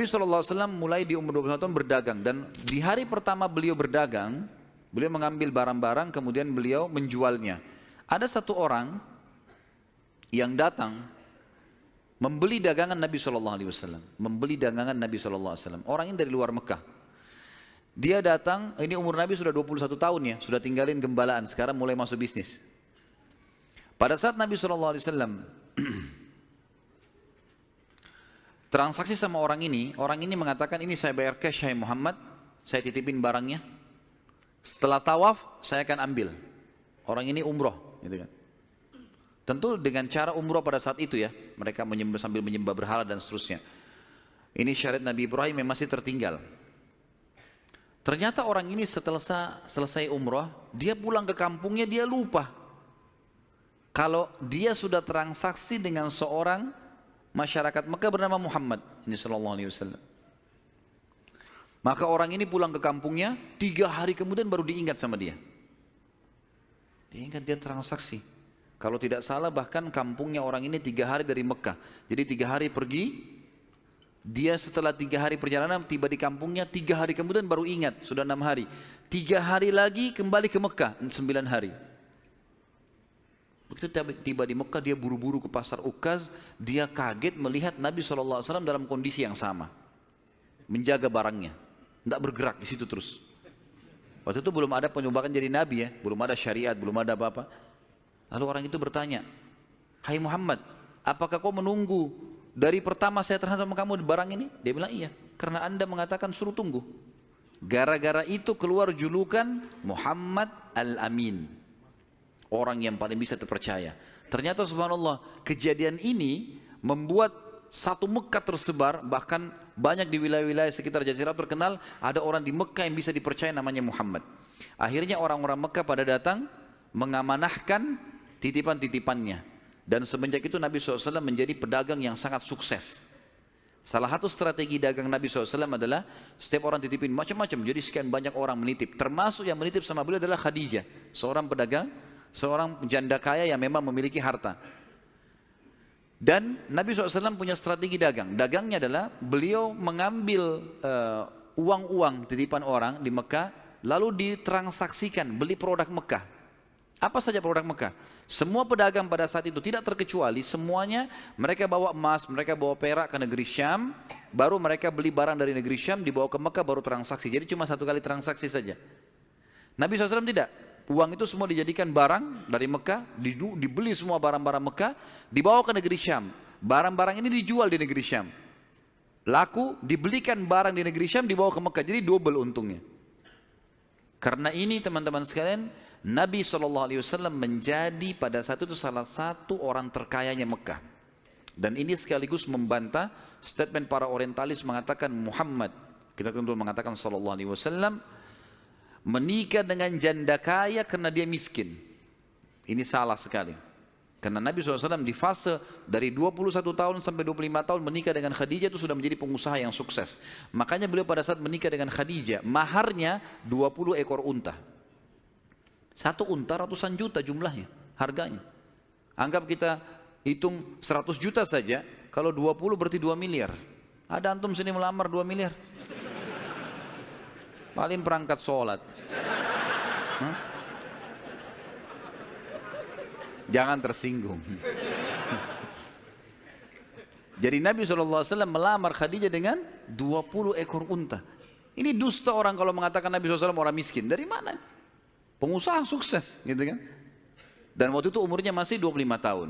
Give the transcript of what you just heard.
Nabi SAW mulai di umur 21 tahun berdagang dan di hari pertama beliau berdagang, beliau mengambil barang-barang kemudian beliau menjualnya. Ada satu orang yang datang membeli dagangan Nabi SAW, membeli dagangan Nabi SAW. Orang ini dari luar Mekah. Dia datang, ini umur Nabi sudah 21 tahun ya, sudah tinggalin gembalaan, sekarang mulai masuk bisnis. Pada saat Nabi SAW transaksi sama orang ini, orang ini mengatakan ini saya bayar cash hai Muhammad, saya titipin barangnya. Setelah tawaf saya akan ambil. Orang ini umroh, gitu kan. Tentu dengan cara umroh pada saat itu ya, mereka menyembah, sambil menyembah berhala dan seterusnya. Ini syariat Nabi Ibrahim yang masih tertinggal. Ternyata orang ini setelah selesai umroh, dia pulang ke kampungnya dia lupa. Kalau dia sudah transaksi dengan seorang masyarakat Mekah bernama Muhammad ini sallallahu alaihi wasallam. Maka orang ini pulang ke kampungnya, tiga hari kemudian baru diingat sama dia. Diingat dia transaksi. Kalau tidak salah bahkan kampungnya orang ini tiga hari dari Mekah. Jadi tiga hari pergi, dia setelah tiga hari perjalanan tiba di kampungnya, tiga hari kemudian baru ingat, sudah enam hari. Tiga hari lagi kembali ke Mekah, sembilan hari. Begitu tiba di Mekah dia buru-buru ke pasar Ukaz, dia kaget melihat Nabi SAW dalam kondisi yang sama. Menjaga barangnya, tidak bergerak di situ terus. Waktu itu belum ada penyumbatan jadi Nabi ya, belum ada syariat, belum ada apa-apa. Lalu orang itu bertanya, Hai Muhammad, apakah kau menunggu dari pertama saya terhadap kamu di barang ini? Dia bilang iya, karena anda mengatakan suruh tunggu. Gara-gara itu keluar julukan Muhammad Al-Amin orang yang paling bisa terpercaya. Ternyata subhanallah kejadian ini membuat satu Mekah tersebar bahkan banyak di wilayah-wilayah sekitar Jazirah terkenal ada orang di Mekah yang bisa dipercaya namanya Muhammad. Akhirnya orang-orang Mekah pada datang mengamanahkan titipan-titipannya dan semenjak itu Nabi SAW menjadi pedagang yang sangat sukses. Salah satu strategi dagang Nabi SAW adalah setiap orang titipin macam-macam. Jadi sekian banyak orang menitip. Termasuk yang menitip sama beliau adalah Khadijah. Seorang pedagang seorang janda kaya yang memang memiliki harta. Dan Nabi SAW punya strategi dagang. Dagangnya adalah beliau mengambil eh, uang-uang uh, titipan orang di Mekah, lalu ditransaksikan, beli produk Mekah. Apa saja produk Mekah? Semua pedagang pada saat itu tidak terkecuali, semuanya mereka bawa emas, mereka bawa perak ke negeri Syam, baru mereka beli barang dari negeri Syam, dibawa ke Mekah, baru transaksi. Jadi cuma satu kali transaksi saja. Nabi SAW tidak. Uang itu semua dijadikan barang dari Mekah, dibeli semua barang-barang Mekah, dibawa ke negeri Syam. Barang-barang ini dijual di negeri Syam. Laku, dibelikan barang di negeri Syam, dibawa ke Mekah. Jadi double untungnya. Karena ini teman-teman sekalian, Nabi SAW menjadi pada saat itu salah satu orang terkayanya Mekah. Dan ini sekaligus membantah statement para orientalis mengatakan Muhammad. Kita tentu mengatakan Wasallam menikah dengan janda kaya karena dia miskin. Ini salah sekali. Karena Nabi SAW di fase dari 21 tahun sampai 25 tahun menikah dengan Khadijah itu sudah menjadi pengusaha yang sukses. Makanya beliau pada saat menikah dengan Khadijah, maharnya 20 ekor unta. Satu unta ratusan juta jumlahnya, harganya. Anggap kita hitung 100 juta saja, kalau 20 berarti 2 miliar. Ada antum sini melamar 2 miliar? Paling perangkat sholat. Jangan tersinggung. Jadi Nabi SAW melamar Khadijah dengan 20 ekor unta. Ini dusta orang kalau mengatakan Nabi SAW orang miskin. Dari mana? Pengusaha sukses gitu kan? Dan waktu itu umurnya masih 25 tahun